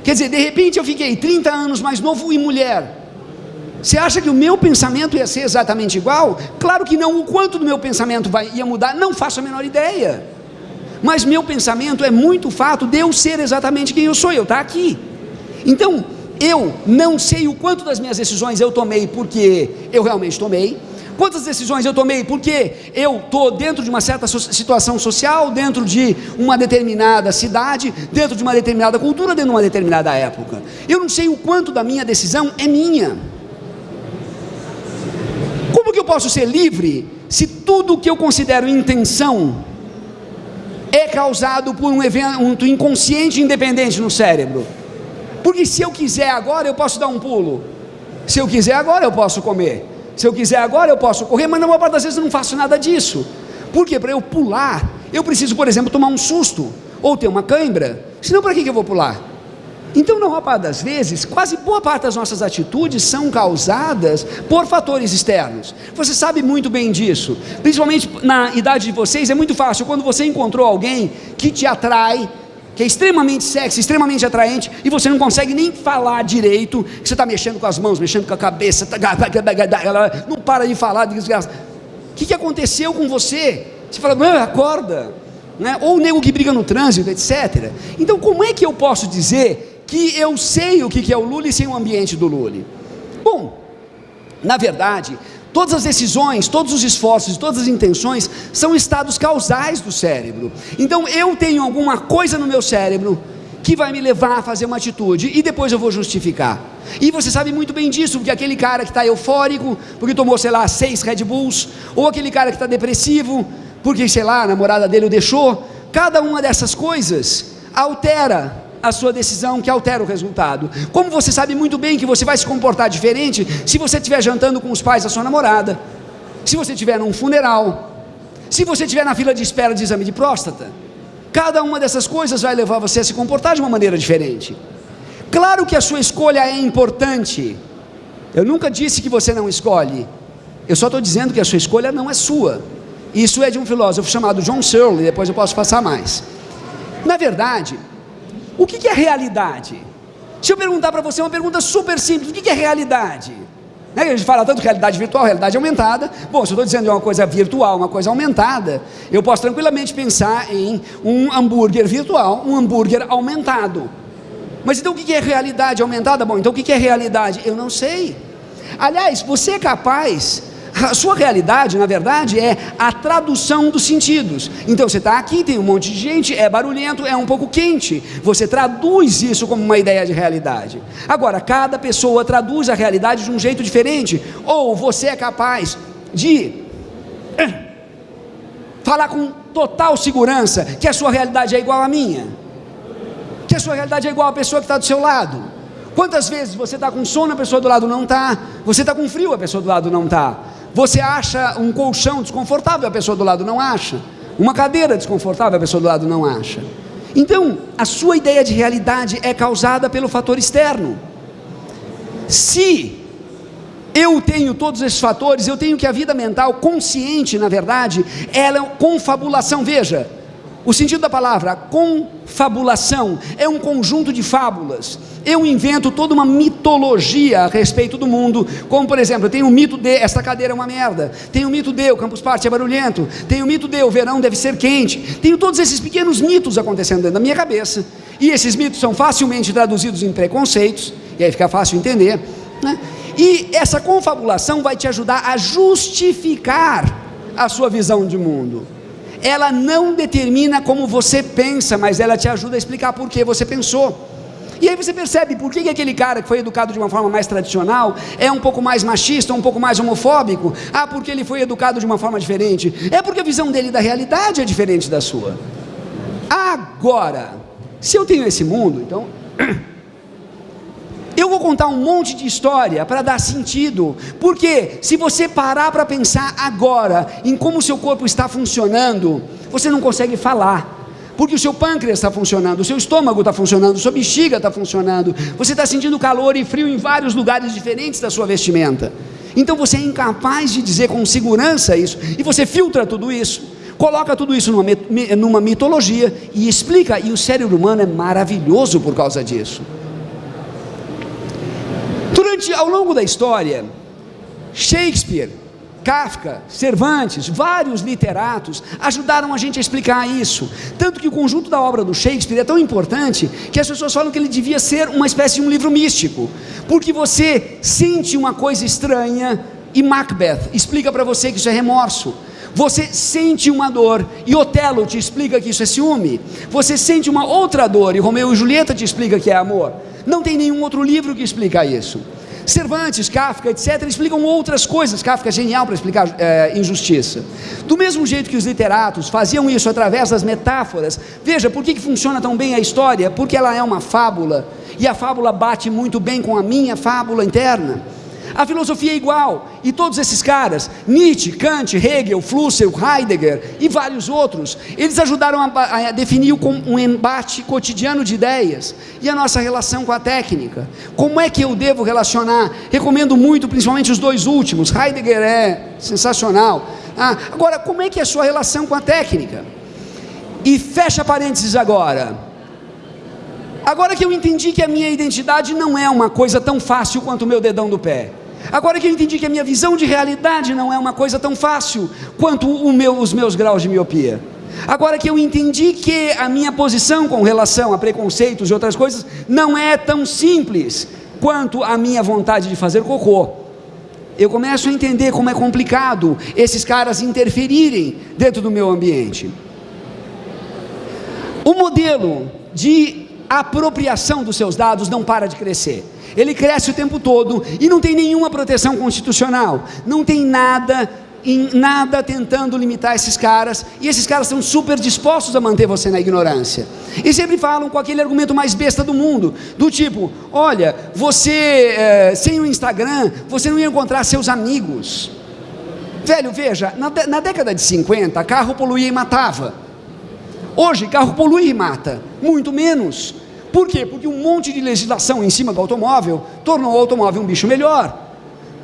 Quer dizer, de repente eu fiquei 30 anos mais novo e mulher. Você acha que o meu pensamento ia ser exatamente igual? Claro que não. O quanto do meu pensamento vai, ia mudar, não faço a menor ideia. Mas meu pensamento é muito fato de eu ser exatamente quem eu sou, eu estar aqui. Então, eu não sei o quanto das minhas decisões eu tomei porque eu realmente tomei. Quantas decisões eu tomei porque eu estou dentro de uma certa situação social, dentro de uma determinada cidade, dentro de uma determinada cultura, dentro de uma determinada época. Eu não sei o quanto da minha decisão é minha. Como que eu posso ser livre se tudo que eu considero intenção é causado por um evento inconsciente independente no cérebro? Porque se eu quiser agora, eu posso dar um pulo. Se eu quiser agora, eu posso comer. Se eu quiser agora, eu posso correr, mas na maior parte das vezes eu não faço nada disso. Porque para eu pular, eu preciso, por exemplo, tomar um susto ou ter uma cãibra. Senão, para que, que eu vou pular? Então, na maior parte das vezes, quase boa parte das nossas atitudes são causadas por fatores externos. Você sabe muito bem disso. Principalmente na idade de vocês, é muito fácil. Quando você encontrou alguém que te atrai, que é extremamente sexy, extremamente atraente, e você não consegue nem falar direito, que você está mexendo com as mãos, mexendo com a cabeça, tá, não para de falar, desgraça. O que, que aconteceu com você? Você fala, acorda. Né? Ou o nego que briga no trânsito, etc. Então, como é que eu posso dizer que eu sei o que é o Lully sem o ambiente do Lully. Bom, na verdade, todas as decisões, todos os esforços, todas as intenções são estados causais do cérebro. Então eu tenho alguma coisa no meu cérebro que vai me levar a fazer uma atitude e depois eu vou justificar. E você sabe muito bem disso, porque aquele cara que está eufórico, porque tomou, sei lá, seis Red Bulls, ou aquele cara que está depressivo, porque, sei lá, a namorada dele o deixou, cada uma dessas coisas altera a sua decisão que altera o resultado. Como você sabe muito bem que você vai se comportar diferente se você estiver jantando com os pais da sua namorada, se você estiver num funeral, se você estiver na fila de espera de exame de próstata. Cada uma dessas coisas vai levar você a se comportar de uma maneira diferente. Claro que a sua escolha é importante. Eu nunca disse que você não escolhe. Eu só estou dizendo que a sua escolha não é sua. Isso é de um filósofo chamado John Searle, depois eu posso passar mais. Na verdade, o que, é realidade? Se eu perguntar para você uma pergunta super simples, o que, é realidade? Né? A gente fala tanto realidade virtual, realidade aumentada. Bom, se eu estou dizendo de uma coisa virtual, uma coisa aumentada, eu posso tranquilamente pensar em um hambúrguer virtual, um hambúrguer aumentado. Mas então o que é realidade aumentada? Bom, então o que é realidade? Eu não sei. Aliás, você é capaz a sua realidade, na verdade, é a tradução dos sentidos. Então você está aqui, tem um monte de gente, é barulhento, é um pouco quente. Você traduz isso como uma ideia de realidade. Agora, cada pessoa traduz a realidade de um jeito diferente. Ou você é capaz de falar com total segurança que a sua realidade é igual à minha, que a sua realidade é igual à pessoa que está do seu lado. Quantas vezes você está com sono, a pessoa do lado não está, você está com frio, a pessoa do lado não está. Você acha um colchão desconfortável, a pessoa do lado não acha. Uma cadeira desconfortável, a pessoa do lado não acha. Então, a sua ideia de realidade é causada pelo fator externo. Se eu tenho todos esses fatores, eu tenho que a vida mental consciente, na verdade, ela é confabulação. Veja, o sentido da palavra confabulação é um conjunto de fábulas. Eu invento toda uma mitologia a respeito do mundo, como por exemplo, tem o mito de esta cadeira é uma merda, tem o mito de o Campus Party é barulhento, tem o mito de o verão deve ser quente, tenho todos esses pequenos mitos acontecendo dentro da minha cabeça, e esses mitos são facilmente traduzidos em preconceitos, e aí fica fácil entender, né? e essa confabulação vai te ajudar a justificar a sua visão de mundo ela não determina como você pensa, mas ela te ajuda a explicar por que você pensou. E aí você percebe por que, que aquele cara que foi educado de uma forma mais tradicional é um pouco mais machista, um pouco mais homofóbico. Ah, porque ele foi educado de uma forma diferente. É porque a visão dele da realidade é diferente da sua. Agora, se eu tenho esse mundo, então vou contar um monte de história para dar sentido, porque se você parar para pensar agora em como o seu corpo está funcionando, você não consegue falar. Porque o seu pâncreas está funcionando, o seu estômago está funcionando, a sua bexiga está funcionando, você está sentindo calor e frio em vários lugares diferentes da sua vestimenta. Então você é incapaz de dizer com segurança isso, e você filtra tudo isso, coloca tudo isso numa, numa mitologia e explica, e o cérebro humano é maravilhoso por causa disso. Durante, ao longo da história, Shakespeare, Kafka, Cervantes, vários literatos ajudaram a gente a explicar isso. Tanto que o conjunto da obra do Shakespeare é tão importante que as pessoas falam que ele devia ser uma espécie de um livro místico, porque você sente uma coisa estranha e Macbeth explica para você que isso é remorso. Você sente uma dor e Otelo te explica que isso é ciúme. Você sente uma outra dor e Romeu e Julieta te explica que é amor. Não tem nenhum outro livro que explica isso. Cervantes, Kafka, etc., explicam outras coisas. Kafka é genial para explicar é, injustiça. Do mesmo jeito que os literatos faziam isso através das metáforas. Veja, por que, que funciona tão bem a história? Porque ela é uma fábula. E a fábula bate muito bem com a minha fábula interna. A filosofia é igual, e todos esses caras, Nietzsche, Kant, Hegel, Flusser, Heidegger e vários outros, eles ajudaram a, a definir um embate cotidiano de ideias e a nossa relação com a técnica. Como é que eu devo relacionar? Recomendo muito, principalmente os dois últimos. Heidegger é sensacional. Ah, agora, como é que é a sua relação com a técnica? E fecha parênteses agora. Agora que eu entendi que a minha identidade não é uma coisa tão fácil quanto o meu dedão do pé. Agora que eu entendi que a minha visão de realidade não é uma coisa tão fácil quanto meu, os meus graus de miopia. Agora que eu entendi que a minha posição com relação a preconceitos e outras coisas não é tão simples quanto a minha vontade de fazer cocô. Eu começo a entender como é complicado esses caras interferirem dentro do meu ambiente. O modelo de apropriação dos seus dados não para de crescer ele cresce o tempo todo e não tem nenhuma proteção constitucional, não tem nada em nada tentando limitar esses caras, e esses caras estão super dispostos a manter você na ignorância. E sempre falam com aquele argumento mais besta do mundo, do tipo: olha, você é, sem o Instagram, você não ia encontrar seus amigos. Velho, veja, na, na década de 50, carro poluía e matava. Hoje, carro polui e mata, muito menos. Por quê? Porque um monte de legislação em cima do automóvel tornou o automóvel um bicho melhor.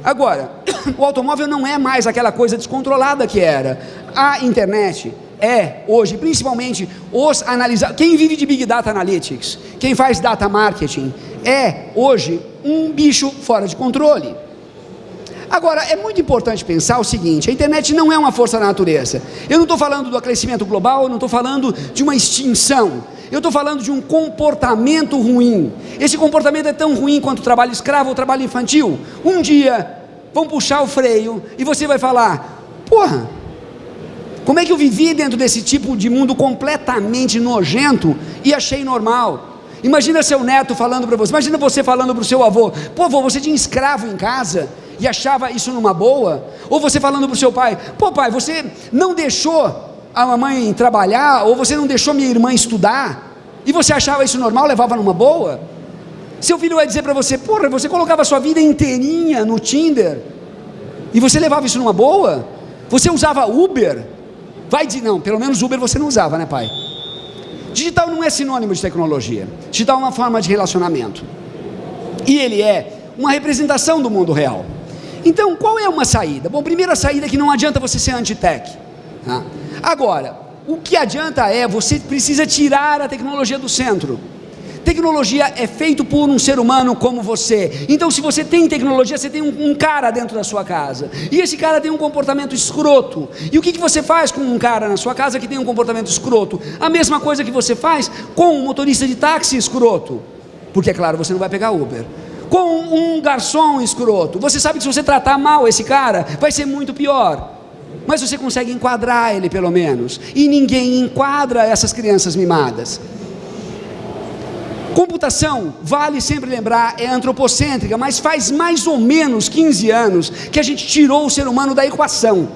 Agora, o automóvel não é mais aquela coisa descontrolada que era. A internet é hoje, principalmente os analisadores, quem vive de Big Data Analytics, quem faz data marketing, é hoje um bicho fora de controle. Agora, é muito importante pensar o seguinte: a internet não é uma força da natureza. Eu não estou falando do aquecimento global, eu não estou falando de uma extinção. Eu estou falando de um comportamento ruim. Esse comportamento é tão ruim quanto o trabalho escravo ou trabalho infantil. Um dia vão puxar o freio e você vai falar: porra, como é que eu vivi dentro desse tipo de mundo completamente nojento e achei normal? Imagina seu neto falando para você, imagina você falando para o seu avô: pô, avô, você tinha escravo em casa e achava isso numa boa? Ou você falando para o seu pai: pô, pai, você não deixou a mamãe trabalhar, ou você não deixou minha irmã estudar, e você achava isso normal, levava numa boa? Seu filho vai dizer para você: porra, você colocava sua vida inteirinha no Tinder, e você levava isso numa boa? Você usava Uber? Vai de não, pelo menos Uber você não usava, né, pai? Digital não é sinônimo de tecnologia. Digital é uma forma de relacionamento. E ele é uma representação do mundo real. Então, qual é uma saída? Bom, primeira saída é que não adianta você ser anti-tech. Tá? Agora, o que adianta é você precisa tirar a tecnologia do centro. Tecnologia é feito por um ser humano como você. Então, se você tem tecnologia, você tem um, um, cara dentro da sua casa. E esse cara tem um comportamento escroto. E o que, que você faz com um cara na sua casa que tem um comportamento escroto? A mesma coisa que você faz com um motorista de táxi escroto. Porque, é claro, você não vai pegar Uber com um garçom escroto. Você sabe que se você tratar mal esse cara, vai ser muito pior. Mas você consegue enquadrar ele pelo menos. E ninguém enquadra essas crianças mimadas. Computação, vale sempre lembrar, é antropocêntrica, mas faz mais ou menos 15 anos que a gente tirou o ser humano da equação.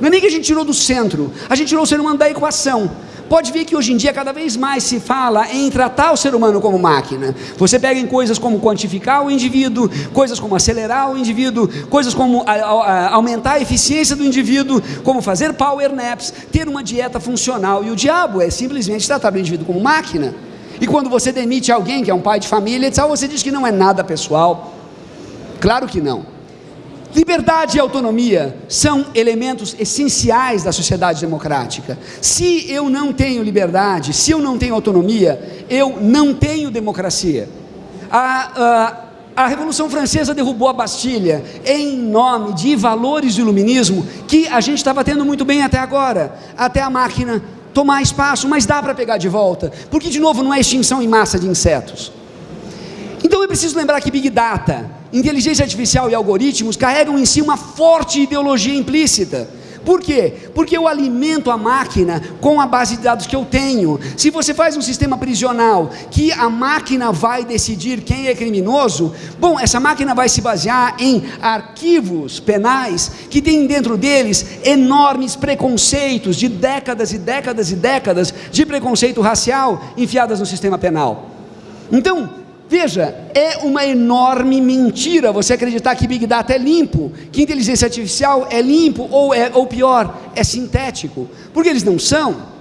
Não é nem que a gente tirou do centro, a gente tirou o ser humano da equação. Pode ver que hoje em dia cada vez mais se fala em tratar o ser humano como máquina. Você pega em coisas como quantificar o indivíduo, coisas como acelerar o indivíduo, coisas como a, a, aumentar a eficiência do indivíduo, como fazer power naps, ter uma dieta funcional. E o diabo é simplesmente tratar o indivíduo como máquina. E quando você demite alguém que é um pai de família, você diz que não é nada pessoal. Claro que não. Liberdade e autonomia são elementos essenciais da sociedade democrática. Se eu não tenho liberdade, se eu não tenho autonomia, eu não tenho democracia. A, a, a Revolução Francesa derrubou a Bastilha em nome de valores do iluminismo que a gente estava tendo muito bem até agora, até a máquina tomar espaço, mas dá para pegar de volta, porque de novo não é extinção em massa de insetos. Então eu preciso lembrar que Big Data, inteligência artificial e algoritmos carregam em si uma forte ideologia implícita. Por quê? Porque eu alimento a máquina com a base de dados que eu tenho. Se você faz um sistema prisional que a máquina vai decidir quem é criminoso, bom, essa máquina vai se basear em arquivos penais que tem dentro deles enormes preconceitos de décadas e décadas e décadas de preconceito racial enfiadas no sistema penal. Então, Veja, é uma enorme mentira você acreditar que Big Data é limpo, que inteligência artificial é limpo, ou, é, ou pior, é sintético, porque eles não são.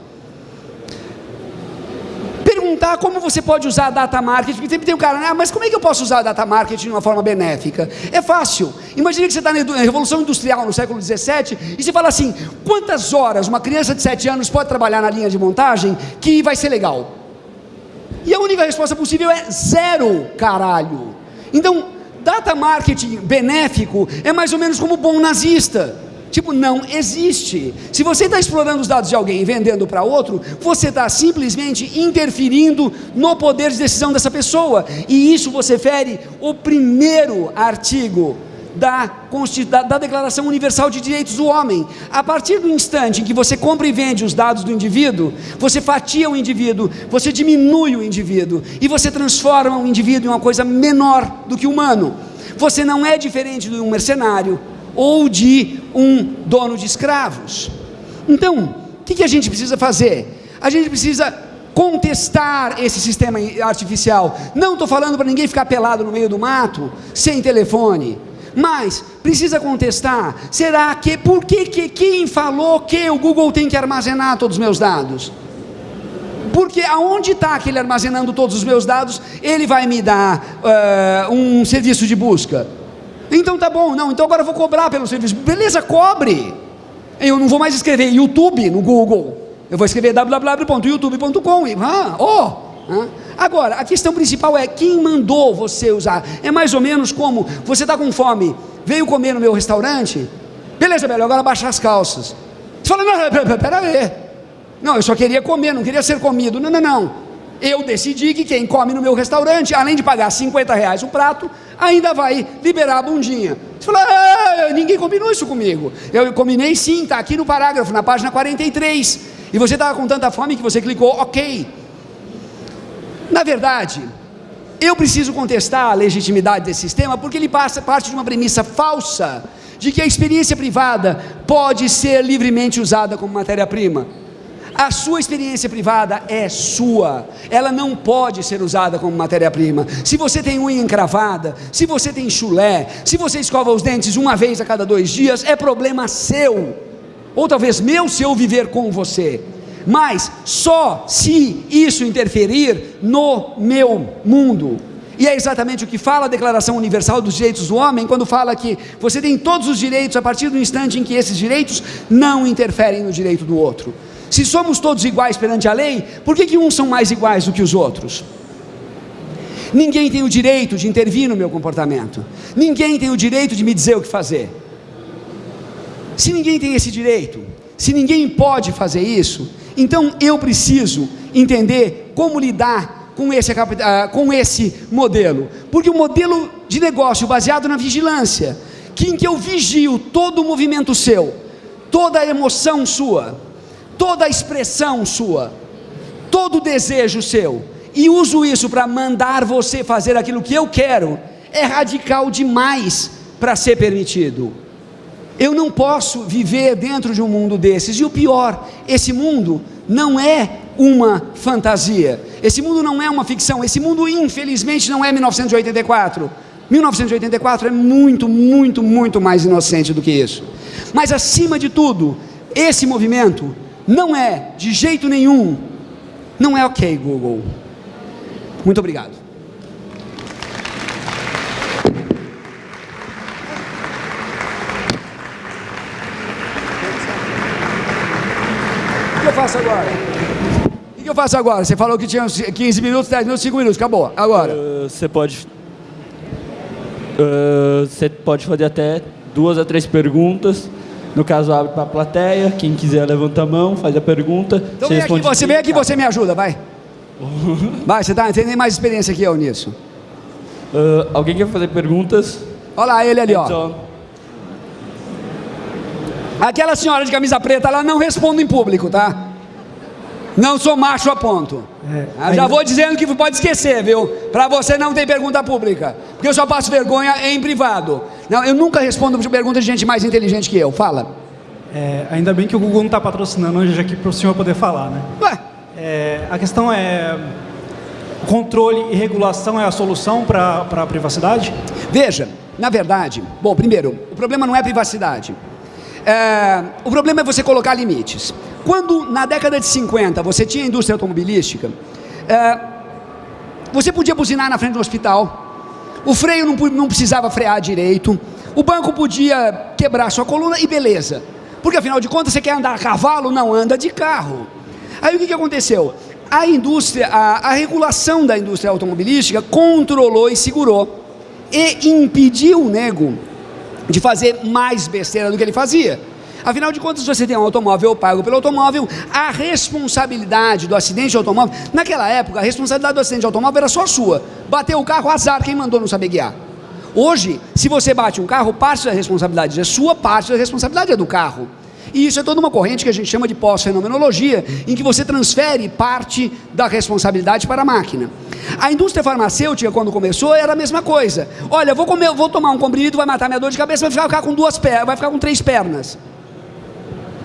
Perguntar como você pode usar data marketing, porque sempre tem um cara, ah, mas como é que eu posso usar data marketing de uma forma benéfica? É fácil. Imagine que você está na Revolução Industrial no século 17 e você fala assim: quantas horas uma criança de 7 anos pode trabalhar na linha de montagem que vai ser legal? E a única resposta possível é zero, caralho. Então, data marketing benéfico é mais ou menos como bom nazista. Tipo, não existe. Se você está explorando os dados de alguém e vendendo para outro, você está simplesmente interferindo no poder de decisão dessa pessoa. E isso você fere o primeiro artigo da, da, da, Declaração Universal de Direitos do Homem. A partir do instante em que você compra e vende os dados do indivíduo, você fatia o indivíduo, você diminui o indivíduo e você transforma o indivíduo em uma coisa menor do que humano. Você não é diferente de um mercenário ou de um dono de escravos. Então, o que, que a gente precisa fazer? A gente precisa contestar esse sistema artificial. Não estou falando para ninguém ficar pelado no meio do mato, sem telefone. Mas precisa contestar. Será que por que, que quem falou que o Google tem que armazenar todos os meus dados? Porque aonde está aquele armazenando todos os meus dados, ele vai me dar uh, um serviço de busca. Então tá bom, não, então agora eu vou cobrar pelo serviço. Beleza, cobre. Eu não vou mais escrever YouTube no Google. Eu vou escrever www.youtube.com e ah, oh, Agora, a questão principal é quem mandou você usar. É mais ou menos como você está com fome, veio comer no meu restaurante, beleza, velho, agora baixa as calças. Você fala, não, pera aí. Não, eu só queria comer, não queria ser comido. Não, não, não. Eu decidi que quem come no meu restaurante, além de pagar 50 reais o prato, ainda vai liberar a bundinha. Você fala, ah, ninguém combinou isso comigo. Eu combinei sim, está aqui no parágrafo, na página 43. E você estava com tanta fome que você clicou ok. Na verdade, eu preciso contestar a legitimidade desse sistema porque ele passa parte de uma premissa falsa de que a experiência privada pode ser livremente usada como matéria-prima. A sua experiência privada é sua, ela não pode ser usada como matéria-prima. Se você tem unha encravada, se você tem chulé, se você escova os dentes uma vez a cada dois dias, é problema seu, ou talvez meu se eu viver com você. Mas só se isso interferir no meu mundo. E é exatamente o que fala a Declaração Universal dos Direitos do Homem, quando fala que você tem todos os direitos a partir do instante em que esses direitos não interferem no direito do outro. Se somos todos iguais perante a lei, por que, que uns são mais iguais do que os outros? Ninguém tem o direito de intervir no meu comportamento, ninguém tem o direito de me dizer o que fazer. Se ninguém tem esse direito, se ninguém pode fazer isso, então eu preciso entender como lidar com esse, ah, com esse modelo, porque o modelo de negócio baseado na vigilância, que em que eu vigio todo o movimento seu, toda a emoção sua, toda a expressão sua, todo o desejo seu, e uso isso para mandar você fazer aquilo que eu quero, é radical demais para ser permitido. Eu não posso viver dentro de um mundo desses, e o pior, esse mundo não é uma fantasia, esse mundo não é uma ficção, esse mundo infelizmente não é 1984. 1984 é muito, muito, muito mais inocente do que isso. Mas acima de tudo, esse movimento não é, de jeito nenhum, não é ok, Google. Muito obrigado. Faço agora? O que eu faço agora? Você falou que tinha 15 minutos, 10 minutos, 5 minutos, acabou. Agora.
Uh, você pode. Uh, você pode fazer até duas a três perguntas no caso, abre para a plateia. Quem quiser levanta a mão, faz a pergunta.
Então vem aqui, você vem aqui você me ajuda, vai. vai, você tá, tem mais experiência que eu nisso.
Uh, alguém quer fazer perguntas?
Olha lá, ele ali, ó. Aquela senhora de camisa preta, ela não responde em público, tá? Não sou macho a ponto. É, já vou dizendo que pode esquecer, viu? Para você não ter pergunta pública. Porque eu só passo vergonha em privado. Não, eu nunca respondo perguntas de gente mais inteligente que eu. Fala.
É, ainda bem que o Google não está patrocinando hoje aqui para o senhor poder falar, né? Ué? É, a questão é, controle e regulação é a solução para a privacidade?
Veja, na verdade, bom, primeiro, o problema não é privacidade. É, o problema é você colocar limites. Quando na década de 50 você tinha indústria automobilística, é, você podia buzinar na frente do hospital, o freio não, não precisava frear direito, o banco podia quebrar sua coluna e beleza. Porque afinal de contas você quer andar a cavalo, não anda de carro. Aí o que, que aconteceu? A indústria, a, a regulação da indústria automobilística controlou e segurou e impediu o nego de fazer mais besteira do que ele fazia. Afinal de contas, você tem um automóvel pago pelo automóvel, a responsabilidade do acidente de automóvel, naquela época, a responsabilidade do acidente de automóvel era só sua. Bateu o carro, azar, quem mandou não saber guiar. Hoje, se você bate um carro, parte da responsabilidade é sua, parte da responsabilidade é do carro. E isso é toda uma corrente que a gente chama de pós-fenomenologia, em que você transfere parte da responsabilidade para a máquina. A indústria farmacêutica, quando começou, era a mesma coisa. Olha, vou, comer, vou tomar um comprimido, vai matar minha dor de cabeça, vai ficar com duas pernas, vai ficar com três pernas.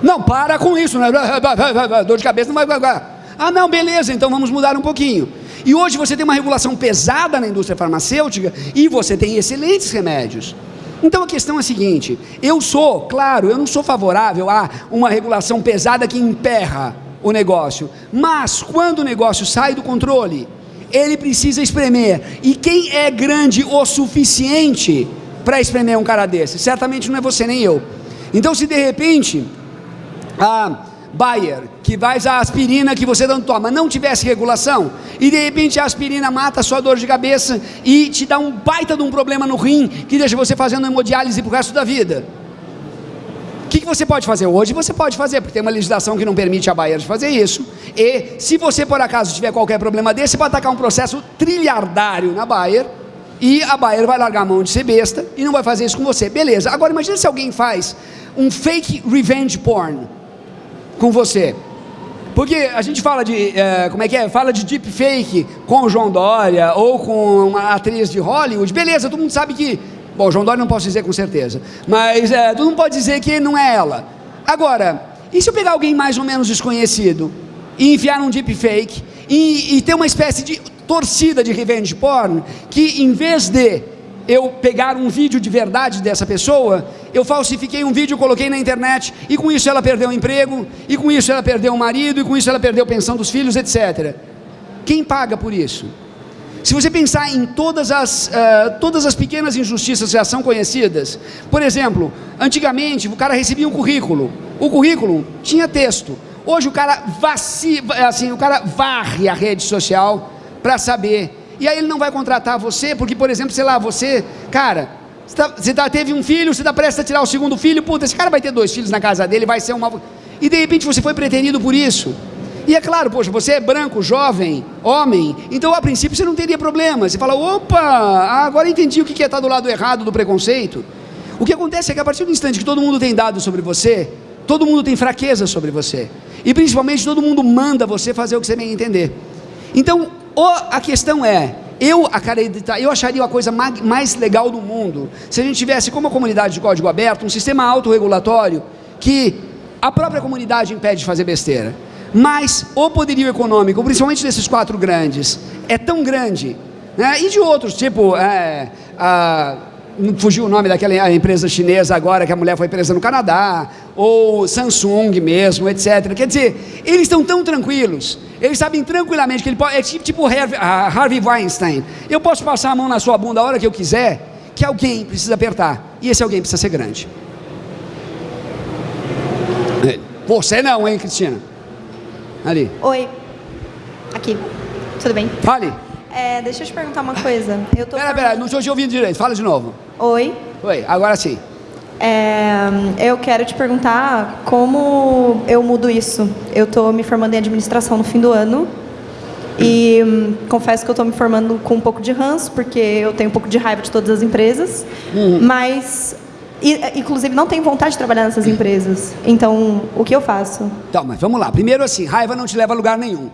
Não, para com isso, né? dor de cabeça não vai. Ah, não, beleza, então vamos mudar um pouquinho. E hoje você tem uma regulação pesada na indústria farmacêutica e você tem excelentes remédios. Então a questão é a seguinte: eu sou, claro, eu não sou favorável a uma regulação pesada que emperra o negócio, mas quando o negócio sai do controle, ele precisa espremer. E quem é grande o suficiente para espremer um cara desse? Certamente não é você nem eu. Então, se de repente ah, Bayer, que faz a aspirina que você não toma, não tivesse regulação, e de repente a aspirina mata a sua dor de cabeça e te dá um baita de um problema no rim, que deixa você fazendo hemodiálise pro resto da vida. O que, que você pode fazer hoje? Você pode fazer, porque tem uma legislação que não permite a Bayer fazer isso. E se você por acaso tiver qualquer problema desse, pode atacar um processo trilhardário na Bayer e a Bayer vai largar a mão de ser besta e não vai fazer isso com você. Beleza. Agora imagine se alguém faz um fake revenge porn com você. Porque a gente fala de, é, como é que é? Fala de deepfake com o João Dória ou com uma atriz de Hollywood. Beleza, todo mundo sabe que. Bom, João Dória não posso dizer com certeza. Mas é, todo mundo pode dizer que não é ela. Agora, e se eu pegar alguém mais ou menos desconhecido e enfiar num deepfake e, e ter uma espécie de torcida de revenge porn que em vez de eu pegar um vídeo de verdade dessa pessoa, eu falsifiquei um vídeo, coloquei na internet, e com isso ela perdeu o emprego, e com isso ela perdeu o marido, e com isso ela perdeu a pensão dos filhos, etc. Quem paga por isso? Se você pensar em todas as, uh, todas as pequenas injustiças que já são conhecidas, por exemplo, antigamente o cara recebia um currículo, o currículo tinha texto, hoje o cara, vaci, assim, o cara varre a rede social para saber e aí ele não vai contratar você, porque, por exemplo, sei lá, você, cara, você, tá, você tá, teve um filho, você está prestes a tirar o segundo filho, puta, esse cara vai ter dois filhos na casa dele, vai ser uma. E de repente você foi preterido por isso. E é claro, poxa, você é branco, jovem, homem, então a princípio você não teria problema. Você fala, opa, agora entendi o que é estar do lado errado do preconceito. O que acontece é que a partir do instante que todo mundo tem dados sobre você, todo mundo tem fraqueza sobre você. E principalmente todo mundo manda você fazer o que você bem entender. Então, a questão é, eu acreditar, eu acharia a coisa mais legal do mundo se a gente tivesse, como a comunidade de código aberto, um sistema autorregulatório que a própria comunidade impede de fazer besteira. Mas o poderio econômico, principalmente desses quatro grandes, é tão grande, né? e de outros, tipo é, a fugiu o nome daquela empresa chinesa agora que a mulher foi presa no Canadá, ou Samsung mesmo, etc. Quer dizer, eles estão tão tranquilos, eles sabem tranquilamente que ele pode, é tipo, tipo Harvey Weinstein, eu posso passar a mão na sua bunda a hora que eu quiser, que alguém precisa apertar, e esse alguém precisa ser grande. Você não, hein, Cristina? Ali.
Oi. Aqui. Tudo bem?
Fale.
É, deixa eu te perguntar uma coisa. Eu tô
pera, pera, não estou te ouvindo direito. Fala de novo.
Oi.
Oi, agora sim.
É, eu quero te perguntar como eu mudo isso. Eu estou me formando em administração no fim do ano e hum, confesso que eu estou me formando com um pouco de ranço, porque eu tenho um pouco de raiva de todas as empresas, uhum. mas e, inclusive não tenho vontade de trabalhar nessas empresas. Então, o que eu faço?
Então, mas vamos lá. Primeiro assim, raiva não te leva a lugar nenhum.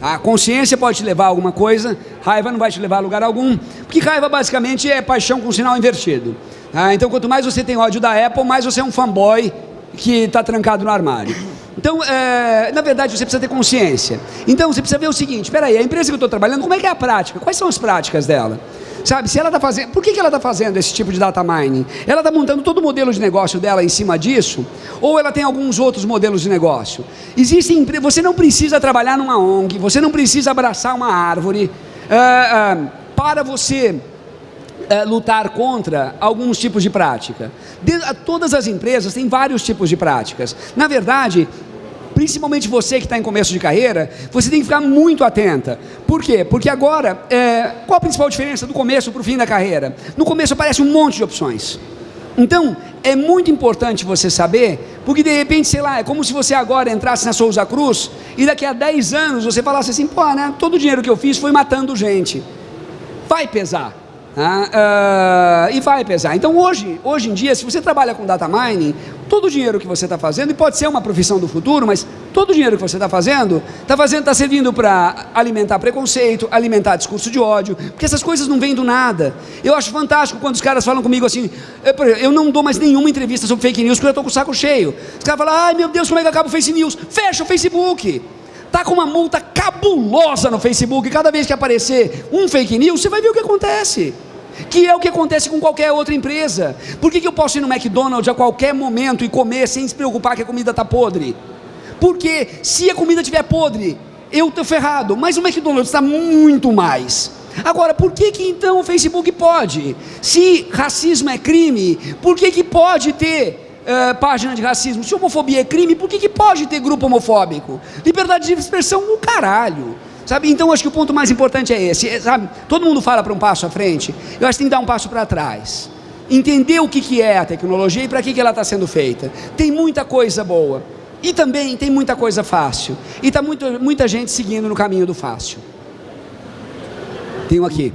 A consciência pode te levar a alguma coisa, raiva não vai te levar a lugar algum, porque raiva basicamente é paixão com sinal invertido. Ah, então, quanto mais você tem ódio da Apple, mais você é um fanboy que está trancado no armário. Então, é, na verdade, você precisa ter consciência. Então, você precisa ver o seguinte: espera aí, a empresa que eu estou trabalhando, como é que é a prática? Quais são as práticas dela? Sabe, se ela está fazendo. Por que, que ela está fazendo esse tipo de data mining? Ela está montando todo o modelo de negócio dela em cima disso? Ou ela tem alguns outros modelos de negócio? Existem. Você não precisa trabalhar numa ONG, você não precisa abraçar uma árvore uh, uh, para você. Uh, lutar contra alguns tipos de prática. De, todas as empresas têm vários tipos de práticas. Na verdade, principalmente você que está em começo de carreira, você tem que ficar muito atenta. Por quê? Porque agora, é, qual a principal diferença do começo para o fim da carreira? No começo aparece um monte de opções. Então, é muito importante você saber, porque de repente, sei lá, é como se você agora entrasse na Souza Cruz e daqui a 10 anos você falasse assim, pô, né, todo o dinheiro que eu fiz foi matando gente. Vai pesar. Ah, uh, e vai pesar. Então hoje, hoje em dia, se você trabalha com data mining, todo o dinheiro que você está fazendo, e pode ser uma profissão do futuro, mas todo o dinheiro que você está fazendo, está fazendo, está servindo para alimentar preconceito, alimentar discurso de ódio, porque essas coisas não vêm do nada. Eu acho fantástico quando os caras falam comigo assim, eu, não dou mais nenhuma entrevista sobre fake news, porque eu estou com o saco cheio. Os caras falam, ai meu Deus, como é que acaba o fake news? Fecha o Facebook. Está com uma multa cabulosa no Facebook. Cada vez que aparecer um fake news, você vai ver o que acontece que é o que acontece com qualquer outra empresa. Por que, que eu posso ir no McDonald's a qualquer momento e comer sem se preocupar que a comida está podre? Porque se a comida estiver podre, eu estou ferrado, mas o McDonald's está muito mais. Agora, por que, que então o Facebook pode? Se racismo é crime, por que, que pode ter é, página de racismo. Se homofobia é crime, por que, que pode ter grupo homofóbico? Liberdade de expressão no caralho. Sabe? Então, acho que o ponto mais importante é esse. É, sabe? Todo mundo fala para um passo à frente. Eu acho que tem que dar um passo para trás. Entender o que, que é a tecnologia e para que, que ela está sendo feita. Tem muita coisa boa. E também tem muita coisa fácil. E está muita gente seguindo no caminho do fácil. Tem um aqui.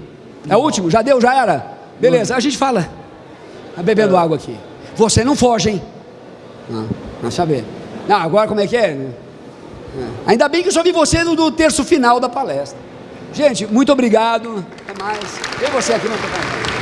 É o último? Já deu? Já era? Beleza, a gente fala. Tá bebendo água aqui. Você não foge, hein? Não, não saber. Não, agora como é que é? É? Ainda bem que eu só vi você no, no terço final da palestra. Gente, muito obrigado. Até mais. E você aqui não